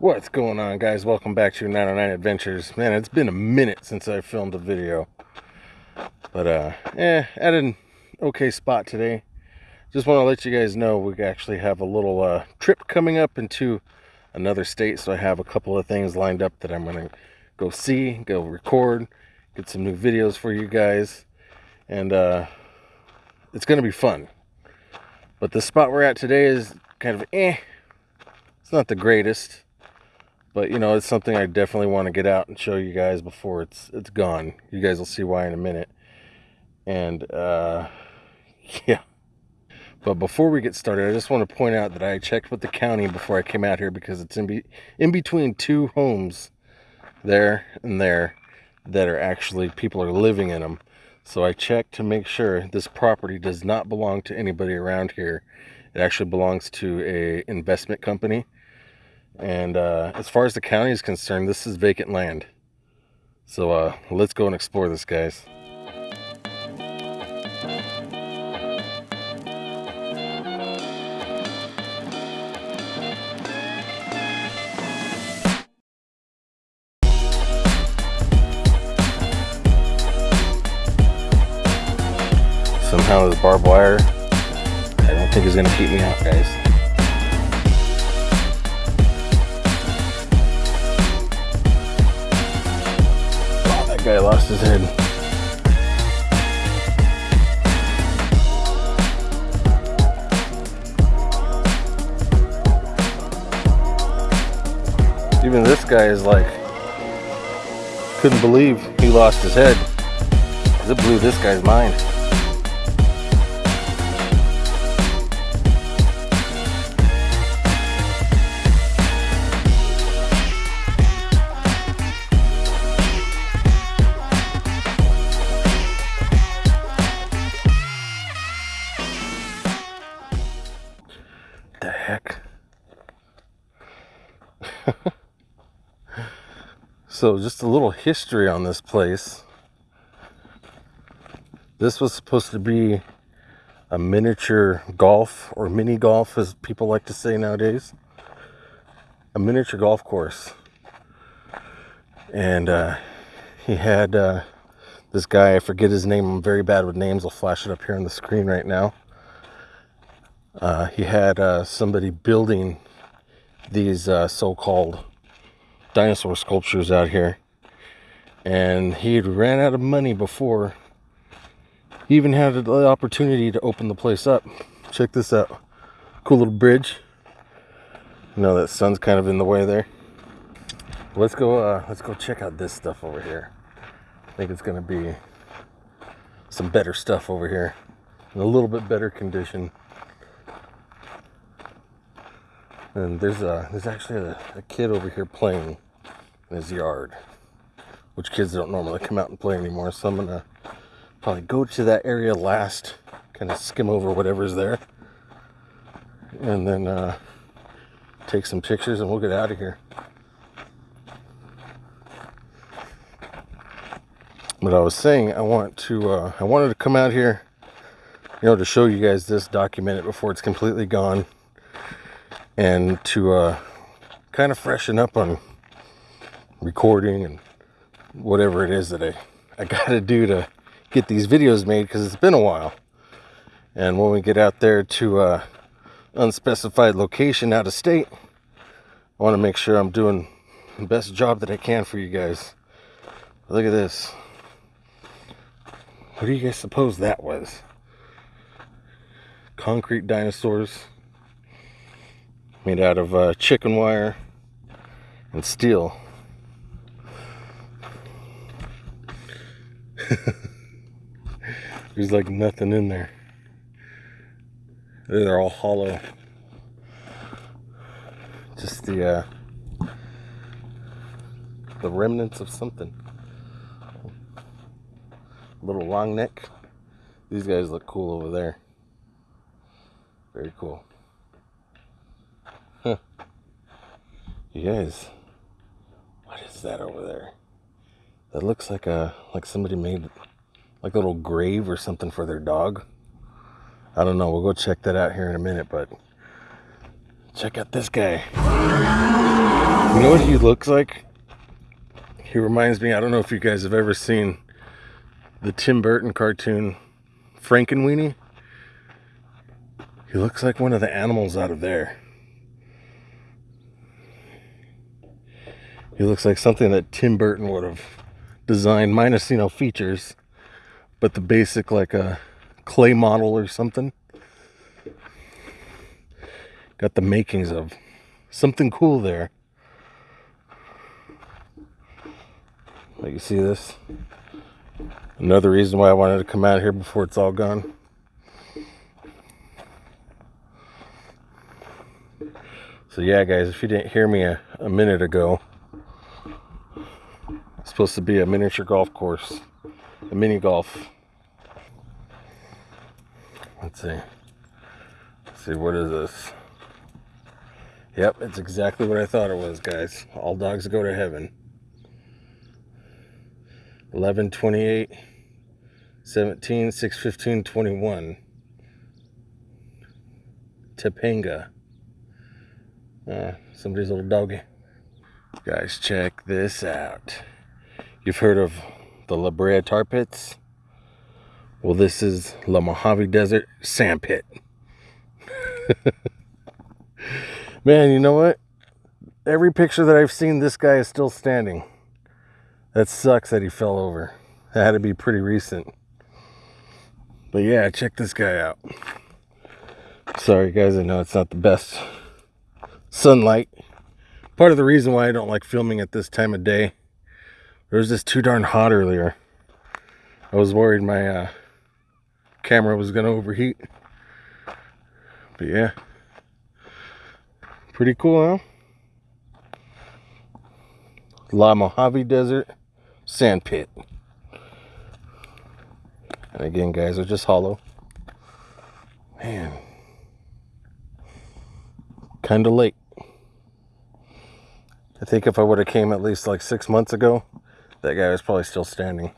What's going on guys? Welcome back to 909 Adventures. Man, it's been a minute since I filmed a video. But uh eh, at an okay spot today. Just want to let you guys know we actually have a little uh trip coming up into another state. So I have a couple of things lined up that I'm gonna go see, go record, get some new videos for you guys. And uh it's gonna be fun. But the spot we're at today is kind of eh. It's not the greatest but you know it's something i definitely want to get out and show you guys before it's it's gone. You guys will see why in a minute. And uh yeah. But before we get started i just want to point out that i checked with the county before i came out here because it's in be in between two homes there and there that are actually people are living in them so i checked to make sure this property does not belong to anybody around here. It actually belongs to a investment company and uh, as far as the county is concerned, this is vacant land. So uh, let's go and explore this, guys. Somehow this barbed wire, I don't think is going to keep me out, guys. Guy lost his head. Even this guy is like, couldn't believe he lost his head. It blew this guy's mind. So just a little history on this place. This was supposed to be a miniature golf or mini golf as people like to say nowadays. A miniature golf course. And uh, he had uh, this guy, I forget his name, I'm very bad with names, I'll flash it up here on the screen right now. Uh, he had uh, somebody building these uh, so-called dinosaur sculptures out here. And he had ran out of money before he even had the opportunity to open the place up. Check this out. Cool little bridge. You know that sun's kind of in the way there. Let's go uh, let's go check out this stuff over here. I think it's gonna be some better stuff over here. In a little bit better condition. And there's a there's actually a, a kid over here playing in his yard, which kids don't normally come out and play anymore. So I'm gonna probably go to that area last, kind of skim over whatever's there, and then uh, take some pictures, and we'll get out of here. But I was saying, I want to, uh, I wanted to come out here, you know, to show you guys this, document it before it's completely gone and to uh, kind of freshen up on recording and whatever it is that I, I got to do to get these videos made because it's been a while. And when we get out there to uh, unspecified location out of state, I want to make sure I'm doing the best job that I can for you guys. Look at this. What do you guys suppose that was? Concrete dinosaurs made out of uh, chicken wire and steel. There's like nothing in there. They're all hollow. Just the uh, the remnants of something. Little long neck. These guys look cool over there. Very cool. You guys, what is that over there? That looks like a like somebody made like a little grave or something for their dog. I don't know. We'll go check that out here in a minute, but check out this guy. You know what he looks like? He reminds me, I don't know if you guys have ever seen the Tim Burton cartoon Frankenweenie. He looks like one of the animals out of there. He looks like something that Tim Burton would have designed, minus, you know, features, but the basic, like a clay model or something. Got the makings of something cool there. Like you see this? Another reason why I wanted to come out here before it's all gone. So yeah, guys, if you didn't hear me a, a minute ago, supposed to be a miniature golf course, a mini golf. Let's see. Let's see, what is this? Yep, it's exactly what I thought it was, guys. All dogs go to heaven. 11, 28, 17, 6, 15, 21. Topanga. Uh, somebody's little doggy. Guys, check this out. You've heard of the La Brea tar pits? Well, this is La Mojave Desert sand pit. Man, you know what? Every picture that I've seen, this guy is still standing. That sucks that he fell over. That had to be pretty recent. But yeah, check this guy out. Sorry guys, I know it's not the best sunlight. Part of the reason why I don't like filming at this time of day. It was just too darn hot earlier. I was worried my uh, camera was gonna overheat. But yeah. Pretty cool, huh? La Mojave Desert Sand Pit. And again, guys, they're just hollow. Man. Kind of late. I think if I would have came at least like six months ago, that guy was probably still standing.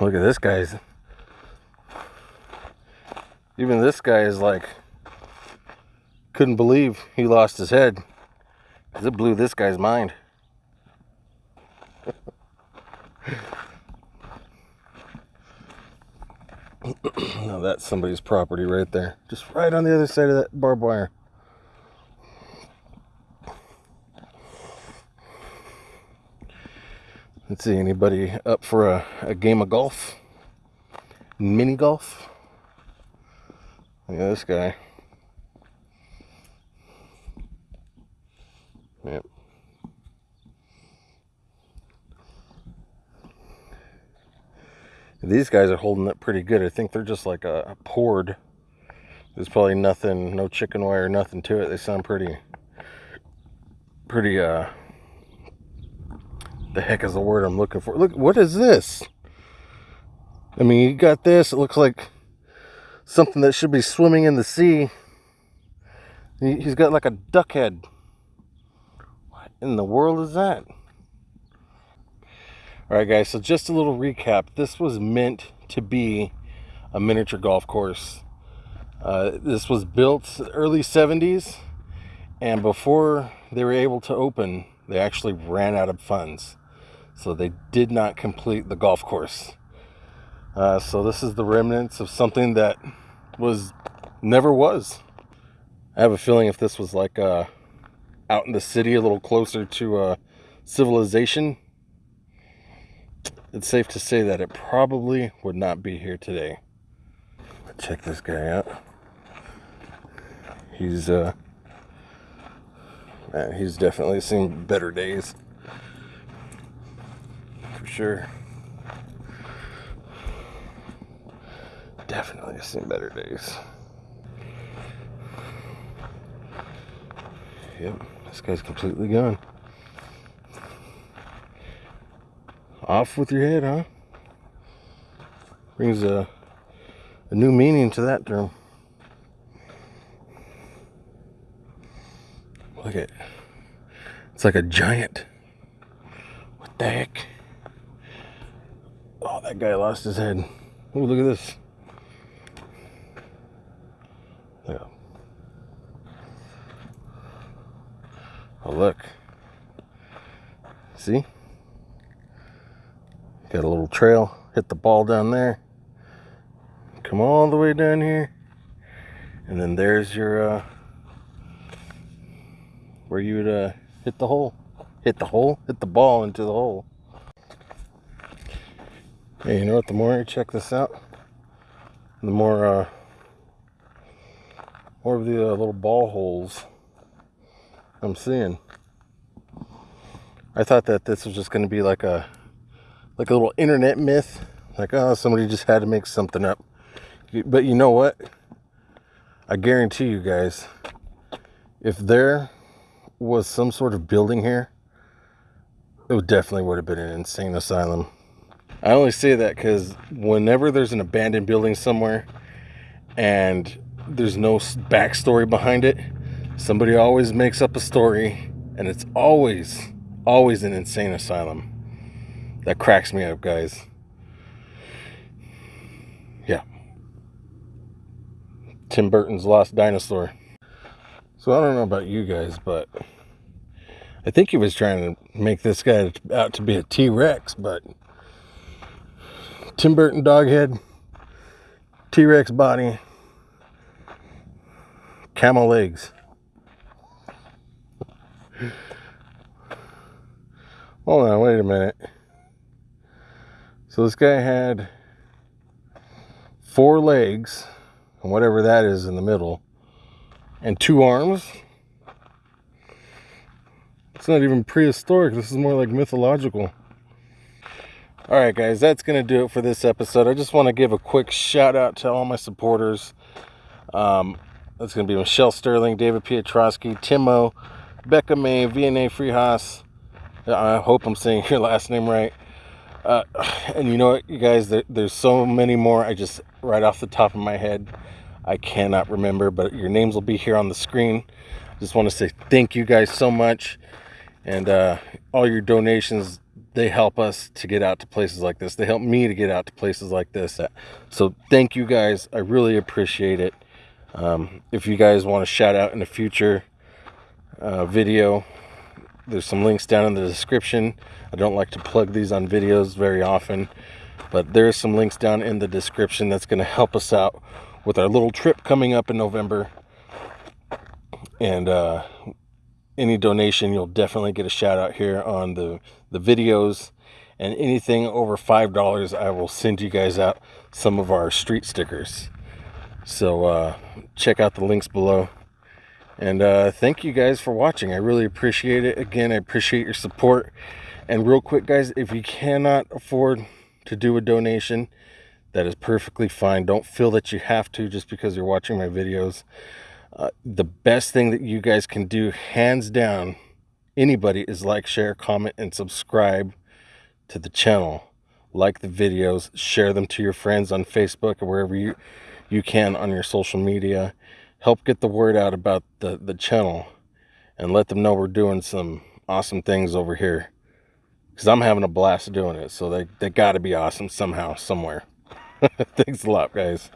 Look at this guy's. Even this guy is like couldn't believe he lost his head. Because it blew this guy's mind. now that's somebody's property right there. Just right on the other side of that barbed wire. Let's see, anybody up for a, a game of golf? Mini golf? Look at this guy. Yep. These guys are holding up pretty good. I think they're just like a, a poured. There's probably nothing, no chicken wire, nothing to it. They sound pretty, pretty, uh, the heck is the word I'm looking for? Look, what is this? I mean, you got this. It looks like something that should be swimming in the sea. He's got like a duck head What in the world is that? Alright guys, so just a little recap. This was meant to be a miniature golf course. Uh, this was built early 70s and before they were able to open, they actually ran out of funds. So they did not complete the golf course. Uh, so this is the remnants of something that was never was. I have a feeling if this was like a out in the city a little closer to uh, civilization, it's safe to say that it probably would not be here today. Check this guy out. He's uh man, he's definitely seen better days. Sure. Definitely seen better days. Yep. This guy's completely gone. Off with your head, huh? Brings a, a new meaning to that term. Look at It's like a giant. What the heck? That guy lost his head. Oh, look at this. Yeah. Oh, look. See? Got a little trail. Hit the ball down there. Come all the way down here. And then there's your, uh, where you would uh, hit the hole. Hit the hole? Hit the ball into the hole. You know what? The more I check this out, the more, uh, more of the uh, little ball holes I'm seeing. I thought that this was just going to be like a like a little internet myth, like oh somebody just had to make something up. But you know what? I guarantee you guys, if there was some sort of building here, it would definitely would have been an insane asylum. I only say that because whenever there's an abandoned building somewhere and there's no backstory behind it, somebody always makes up a story and it's always, always an insane asylum. That cracks me up, guys. Yeah. Tim Burton's Lost Dinosaur. So I don't know about you guys, but I think he was trying to make this guy out to be a T-Rex, but Tim Burton dog head, T-Rex body, camel legs. Hold on, wait a minute. So this guy had four legs and whatever that is in the middle, and two arms. It's not even prehistoric. This is more like mythological. All right, guys, that's to do it for this episode. I just want to give a quick shout out to all my supporters. Um, that's to be Michelle Sterling, David Pietrowski, Timo, Becca May, VNA Freehouse. I hope I'm saying your last name right. Uh, and you know what, you guys, there, there's so many more. I just, right off the top of my head, I cannot remember, but your names will be here on the screen. Just want to say thank you guys so much. And uh, all your donations, they help us to get out to places like this. They help me to get out to places like this. So thank you guys. I really appreciate it. Um, if you guys want to shout out in a future uh, video, there's some links down in the description. I don't like to plug these on videos very often, but there's some links down in the description that's going to help us out with our little trip coming up in November. And uh, any donation, you'll definitely get a shout out here on the, the videos. And anything over $5, I will send you guys out some of our street stickers. So uh, check out the links below. And uh, thank you guys for watching. I really appreciate it. Again, I appreciate your support. And real quick, guys, if you cannot afford to do a donation, that is perfectly fine. Don't feel that you have to just because you're watching my videos. Uh, the best thing that you guys can do, hands down, anybody, is like, share, comment, and subscribe to the channel. Like the videos, share them to your friends on Facebook or wherever you, you can on your social media help get the word out about the, the channel and let them know we're doing some awesome things over here. Because I'm having a blast doing it. So they, they got to be awesome somehow, somewhere. Thanks a lot, guys.